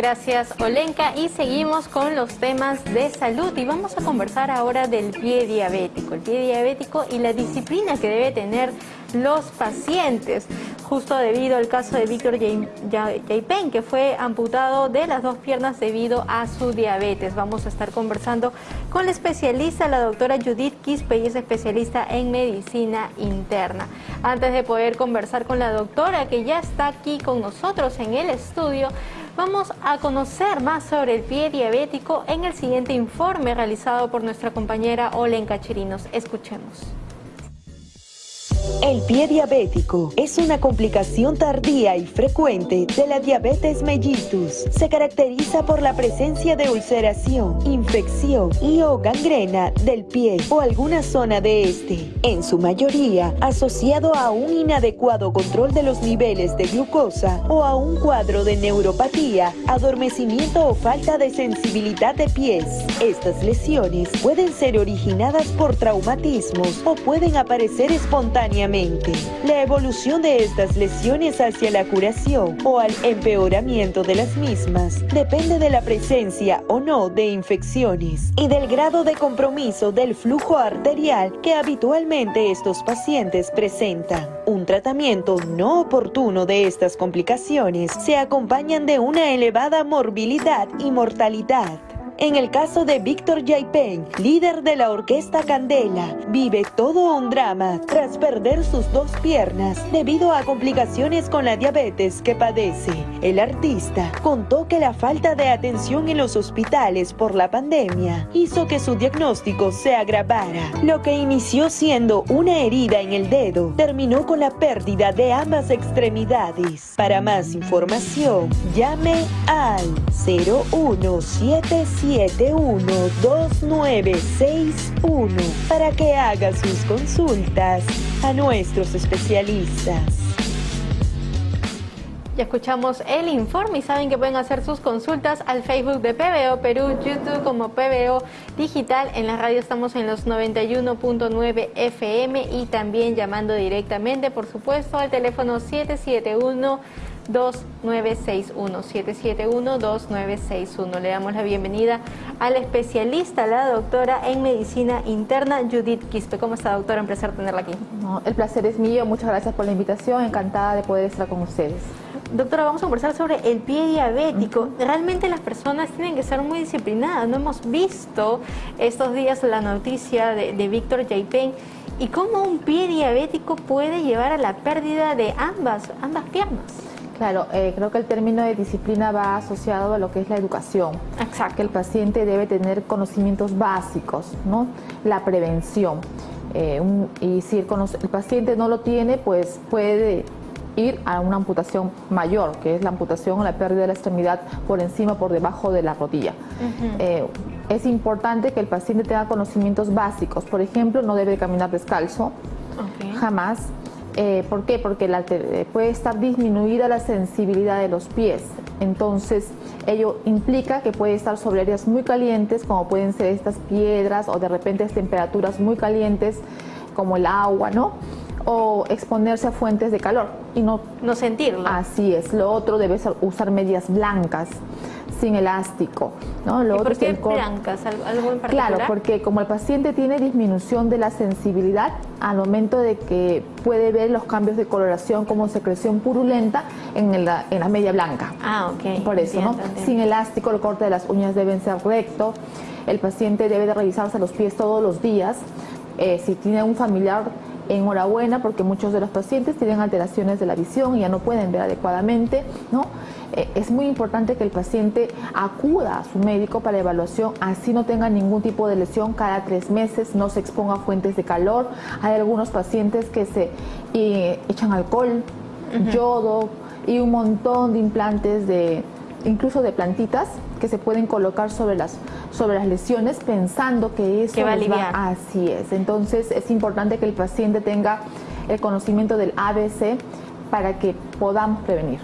Gracias Olenka y seguimos con los temas de salud y vamos a conversar ahora del pie diabético, el pie diabético y la disciplina que debe tener los pacientes, justo debido al caso de Víctor Jaipen, que fue amputado de las dos piernas debido a su diabetes. Vamos a estar conversando con la especialista, la doctora Judith Quispe, y es especialista en medicina interna. Antes de poder conversar con la doctora, que ya está aquí con nosotros en el estudio, Vamos a conocer más sobre el pie diabético en el siguiente informe realizado por nuestra compañera Olenka Chirinos. Escuchemos. El pie diabético es una complicación tardía y frecuente de la diabetes mellitus. Se caracteriza por la presencia de ulceración, infección y o gangrena del pie o alguna zona de este, en su mayoría asociado a un inadecuado control de los niveles de glucosa o a un cuadro de neuropatía, adormecimiento o falta de sensibilidad de pies. Estas lesiones pueden ser originadas por traumatismos o pueden aparecer espontáneamente la evolución de estas lesiones hacia la curación o al empeoramiento de las mismas depende de la presencia o no de infecciones y del grado de compromiso del flujo arterial que habitualmente estos pacientes presentan. Un tratamiento no oportuno de estas complicaciones se acompañan de una elevada morbilidad y mortalidad. En el caso de Víctor Jaipen, líder de la orquesta Candela, vive todo un drama tras perder sus dos piernas debido a complicaciones con la diabetes que padece. El artista contó que la falta de atención en los hospitales por la pandemia hizo que su diagnóstico se agravara. Lo que inició siendo una herida en el dedo terminó con la pérdida de ambas extremidades. Para más información, llame al 0177 712961 para que haga sus consultas a nuestros especialistas. Ya escuchamos el informe y saben que pueden hacer sus consultas al Facebook de PBO Perú, YouTube como PBO Digital. En la radio estamos en los 91.9 FM y también llamando directamente, por supuesto, al teléfono 771 2961 771 2961 Le damos la bienvenida a la especialista, la doctora en medicina interna, Judith Quispe. ¿Cómo está, doctora? Un placer tenerla aquí. el placer es mío. Muchas gracias por la invitación. Encantada de poder estar con ustedes. Doctora, vamos a conversar sobre el pie diabético. Realmente las personas tienen que ser muy disciplinadas. No hemos visto estos días la noticia de, de Víctor Jaipen y cómo un pie diabético puede llevar a la pérdida de ambas, ambas piernas. Claro, eh, creo que el término de disciplina va asociado a lo que es la educación. Exacto. Que el paciente debe tener conocimientos básicos, ¿no? La prevención. Eh, y si el, paciente no lo tiene, pues puede ir a una amputación mayor, que es la amputación o la pérdida de la extremidad por encima, por debajo de la rodilla. Eh, es importante que el paciente tenga conocimientos básicos. Por ejemplo, no debe caminar descalzo, jamás eh, ¿Por qué? Porque eh, puede estar disminuida la sensibilidad de los pies. Entonces, ello implica que puede estar sobre áreas muy calientes, como pueden ser estas piedras o de repente temperaturas muy calientes, como el agua, ¿no? O exponerse a fuentes de calor y no, no sentirlo. Así es. Lo otro debe ser usar medias blancas sin elástico. ¿no? Lo ¿Y por qué blancas? ¿Algo en particular? Claro, porque como el paciente tiene disminución de la sensibilidad al momento de que puede ver los cambios de coloración como secreción purulenta en la, en la media blanca. Ah, ok. Por eso, ¿no? Sin elástico, el corte de las uñas deben ser recto. El paciente debe de revisarse los pies todos los días. Eh, si tiene un familiar enhorabuena porque muchos de los pacientes tienen alteraciones de la visión y ya no pueden ver adecuadamente, ¿no? Eh, es muy importante que el paciente acuda a su médico para evaluación, así no tenga ningún tipo de lesión cada tres meses, no se exponga a fuentes de calor. Hay algunos pacientes que se eh, echan alcohol, yodo y un montón de implantes de incluso de plantitas que se pueden colocar sobre las, sobre las lesiones pensando que eso va a aliviar. así es. Entonces es importante que el paciente tenga el conocimiento del ABC para que podamos prevenir.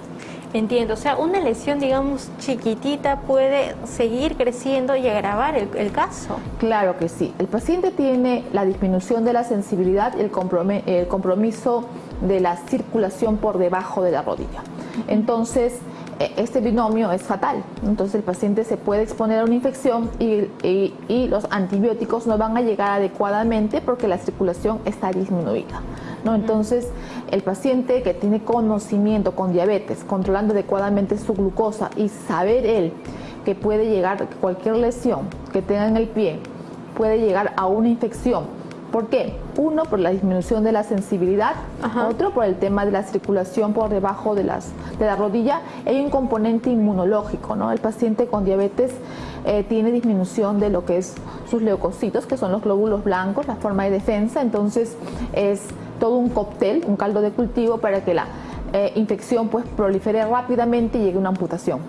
Entiendo, o sea, una lesión, digamos, chiquitita puede seguir creciendo y agravar el, caso. Claro que sí. El paciente tiene la disminución de la sensibilidad y el compromiso de la circulación por debajo de la rodilla. Entonces, este binomio es fatal. Entonces el paciente se puede exponer a una infección y, y, los antibióticos no van a llegar adecuadamente porque la circulación está disminuida. ¿no? Entonces el paciente que tiene conocimiento con diabetes, controlando adecuadamente su glucosa y saber él que puede llegar cualquier lesión que tenga en el pie, puede llegar a una infección ¿Por qué? Uno, por la disminución de la sensibilidad, otro, por el tema de la circulación por debajo de, las, de la rodilla. Hay un componente inmunológico, ¿no? El paciente con diabetes eh, tiene disminución de lo que es sus leucocitos, que son los glóbulos blancos, la forma de defensa, entonces es todo un cóctel, un caldo de cultivo para que la eh, infección pues prolifere rápidamente y llegue a una amputación.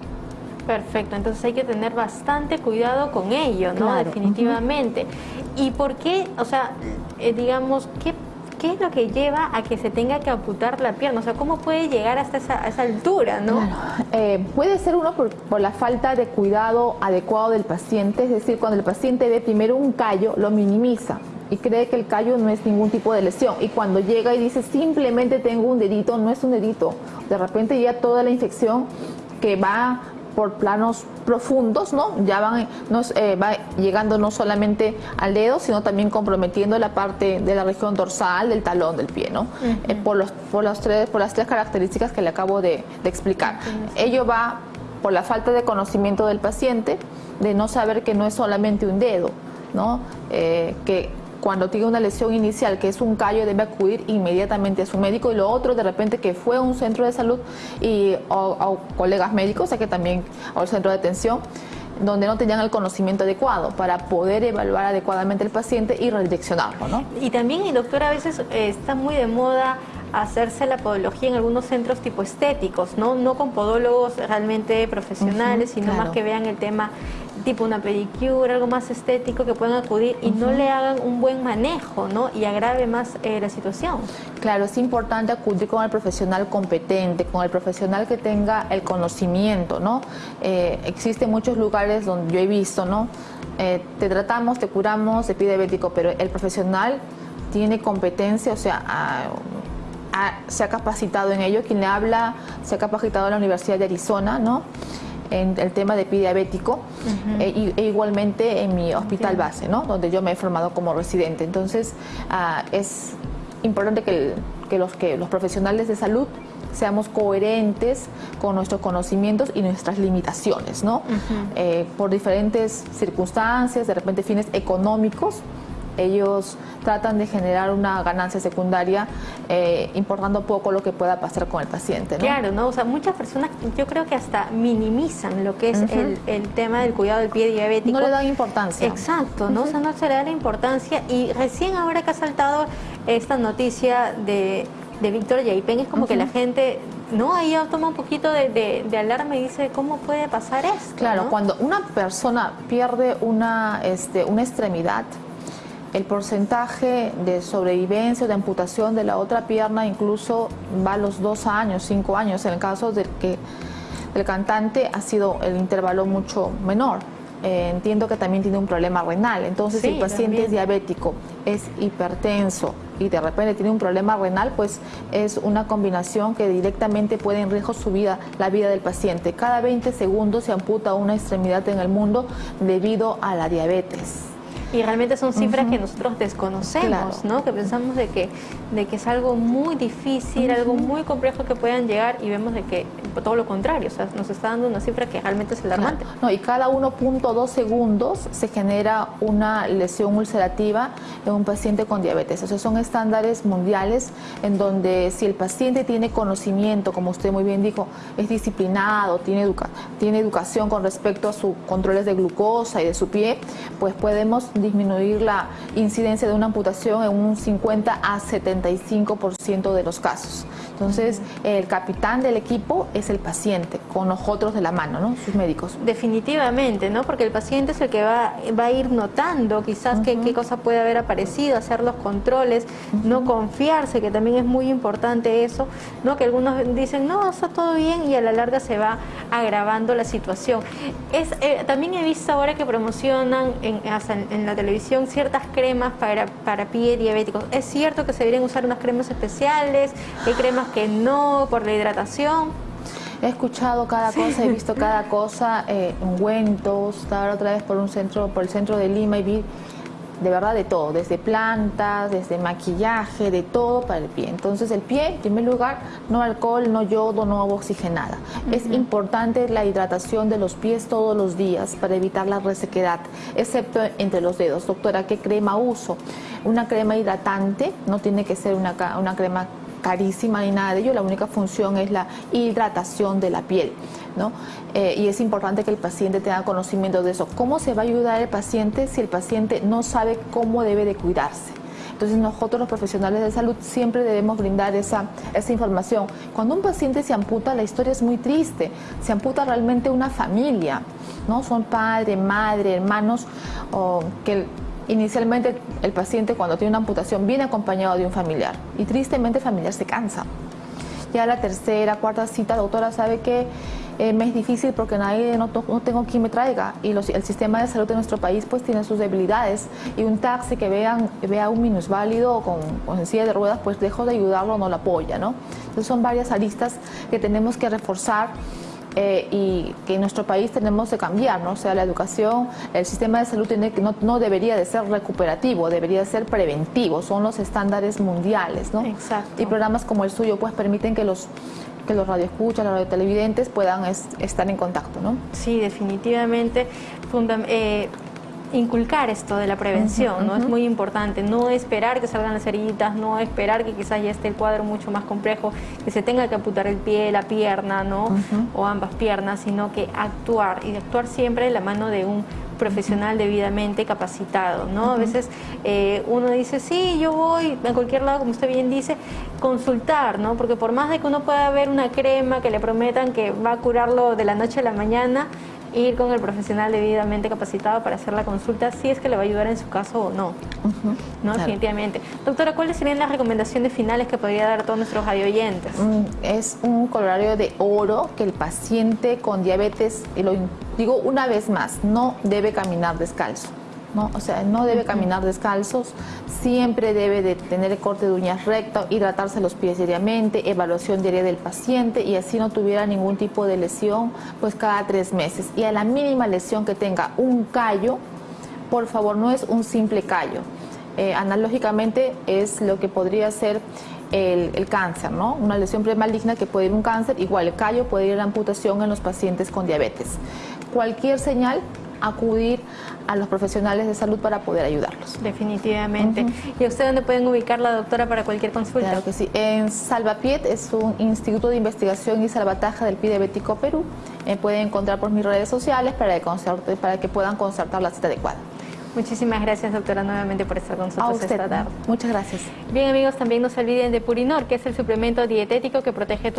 Perfecto, entonces hay que tener bastante cuidado con ello, ¿no? Definitivamente. ¿Y por qué, o sea, eh, digamos, qué, qué es lo que lleva a que se tenga que amputar la pierna? O sea, ¿cómo puede llegar hasta esa, altura, no? Eh, puede ser uno por, por, la falta de cuidado adecuado del paciente, es decir, cuando el paciente ve primero un callo, lo minimiza y cree que el callo no es ningún tipo de lesión. Y cuando llega y dice simplemente tengo un dedito, no es un dedito. De repente ya toda la infección que va por planos profundos, ¿no? Ya van nos, eh, va llegando no solamente al dedo, sino también comprometiendo la parte de la región dorsal del talón del pie, ¿no? Eh, por, los, por, los tres, por las tres características que le acabo de, explicar. Ello va por la falta de conocimiento del paciente, de no saber que no es solamente un dedo, ¿no? Eh, que cuando tiene una lesión inicial que es un callo debe acudir inmediatamente a su médico y lo otro de repente que fue a un centro de salud y a, colegas médicos, o sea que también al centro de atención donde no tenían el conocimiento adecuado para poder evaluar adecuadamente el paciente y redireccionarlo. ¿no? Y también, doctor, a veces eh, está muy de moda hacerse la podología en algunos centros tipo estéticos, no, no con podólogos realmente profesionales, sino más que vean el tema tipo una pedicure, algo más estético que puedan acudir y no le hagan un buen manejo, ¿no? Y agrave más eh, la situación. Claro, es importante acudir con el profesional competente, con el profesional que tenga el conocimiento, ¿no? Eh, existen muchos lugares donde yo he visto, ¿no? Eh, te tratamos, te curamos, te pide diabético, pero el profesional tiene competencia, o sea, se ha capacitado en ello. Quien le habla se ha capacitado en la Universidad de Arizona, ¿no? en el tema de diabético e, e, igualmente en mi hospital base, ¿no? donde yo me he formado como residente. Entonces, ah, es importante que, los, que los profesionales de salud seamos coherentes con nuestros conocimientos y nuestras limitaciones, ¿no? Eh, por diferentes circunstancias, de repente fines económicos, ellos tratan de generar una ganancia secundaria eh, importando poco lo que pueda pasar con el paciente. ¿no? Claro, ¿no? O sea, muchas personas yo creo que hasta minimizan lo que es el, tema del cuidado del pie diabético. No le dan importancia. Exacto, ¿no? O sea, no se le da la importancia y recién ahora que ha saltado esta noticia de, de Víctor Yaipen es como que la gente no, ahí toma un poquito de, alarma y dice, ¿cómo puede pasar esto? Claro, cuando una persona pierde una, este, una extremidad, el porcentaje de sobrevivencia o de amputación de la otra pierna incluso va a los dos años, cinco años. En el caso del que el cantante ha sido el intervalo mucho menor. Eh, entiendo que también tiene un problema renal. Entonces, si el paciente es diabético, es hipertenso y de repente tiene un problema renal, pues es una combinación que directamente puede en riesgo su vida, la vida del paciente. Cada 20 segundos se amputa una extremidad en el mundo debido a la diabetes. Y realmente son cifras que nosotros desconocemos, ¿no? Que pensamos de que, de que es algo muy difícil, algo muy complejo que puedan llegar y vemos de que todo lo contrario, o sea, nos está dando una cifra que realmente es alarmante. No, y cada 1.2 segundos se genera una lesión ulcerativa en un paciente con diabetes. O sea, son estándares mundiales en donde si el paciente tiene conocimiento, como usted muy bien dijo, es disciplinado, tiene, educa tiene educación con respecto a sus controles de glucosa y de su pie, pues podemos disminuir la incidencia de una amputación en un 50 a 75% de los casos. Entonces, el capitán del equipo es el paciente, con nosotros de la mano, ¿no? Sus médicos. Definitivamente, ¿no? Porque el paciente es el que va, va a ir notando quizás qué, cosa puede haber aparecido, hacer los controles, no confiarse, que también es muy importante eso, ¿no? Que algunos dicen, no, está todo bien y a la larga se va agravando la situación. Es, eh, también he visto ahora que promocionan en, en la televisión ciertas cremas para, para pie diabéticos. ¿Es cierto que se deberían usar unas cremas especiales? ¿Hay cremas que no por la hidratación? He escuchado cada cosa, he visto cada cosa, eh, ungüentos, estaba otra vez por un centro, por el centro de Lima y vi de verdad de todo, desde plantas, desde maquillaje, de todo para el pie. Entonces el pie, en primer lugar, no alcohol, no yodo, no agua oxigenada. Es importante la hidratación de los pies todos los días para evitar la resequedad, excepto entre los dedos. Doctora, ¿qué crema uso? Una crema hidratante, no tiene que ser una, una crema carísima ni nada de ello, la única función es la hidratación de la piel. ¿no? Eh, y es importante que el paciente tenga conocimiento de eso. ¿Cómo se va a ayudar el paciente si el paciente no sabe cómo debe de cuidarse? Entonces nosotros los profesionales de salud siempre debemos brindar esa, esa información. Cuando un paciente se amputa, la historia es muy triste. Se amputa realmente una familia, ¿no? Son padre, madre, hermanos, o que Inicialmente el paciente cuando tiene una amputación viene acompañado de un familiar y tristemente el familiar se cansa. Ya la tercera, cuarta cita, doctora sabe que eh, me es difícil porque nadie, no, tengo quien me traiga y el sistema de salud de nuestro país pues tiene sus debilidades y un taxi que vean, vea un minusválido con, con silla de ruedas pues dejo de ayudarlo, no lo apoya, ¿no? Entonces son varias aristas que tenemos que reforzar eh, y que en nuestro país tenemos que cambiar, ¿no? O sea, la educación, el sistema de salud tiene que, no, no debería de ser recuperativo, debería de ser preventivo, son los estándares mundiales, ¿no? Exacto. Y programas como el suyo pues permiten que los que los radioescuchas, los radiotelevidentes puedan estar en contacto, ¿no? Sí, definitivamente. Eh, inculcar esto de la prevención, ¿no? Es muy importante, no esperar que salgan las heridas, no esperar que quizás ya esté el cuadro mucho más complejo, que se tenga que amputar el pie, la pierna, ¿no? O ambas piernas, sino que actuar, y actuar siempre de la mano de un profesional debidamente capacitado, ¿no? A veces eh, uno dice, sí, yo voy a cualquier lado, como usted bien dice, consultar, ¿no? Porque por más de que uno pueda ver una crema que le prometan que va a curarlo de la noche a la mañana, ir con el profesional debidamente capacitado para hacer la consulta, si es que le va a ayudar en su caso o no. ¿no? Definitivamente. Doctora, ¿cuáles serían las recomendaciones finales que podría dar a todos nuestros radioyentes? Mm, es un colorario de oro que el paciente con diabetes, y lo digo una vez más, no debe caminar descalzo. ¿No? O sea, no debe caminar descalzos, siempre debe de tener corte de uñas recto, hidratarse los pies diariamente, evaluación diaria del paciente y así no tuviera ningún tipo de lesión, pues cada tres meses. Y a la mínima lesión que tenga un callo, por favor, no es un simple callo. Eh, analógicamente es lo que podría ser el, el, cáncer, ¿no? Una lesión premaligna que puede ir un cáncer, igual el callo puede ir a la amputación en los pacientes con diabetes. Cualquier señal acudir a los profesionales de salud para poder ayudarlos. Definitivamente. ¿Y a usted dónde pueden ubicar la doctora para cualquier consulta? Claro que sí. En Salvapiet es un instituto de investigación y salvataje del pie diabético Perú. Me pueden encontrar por mis redes sociales para que, para que puedan concertar la cita adecuada. Muchísimas gracias, doctora, nuevamente por estar con nosotros esta tarde. Muchas gracias. Bien, amigos, también no se olviden de Purinor, que es el suplemento dietético que protege tu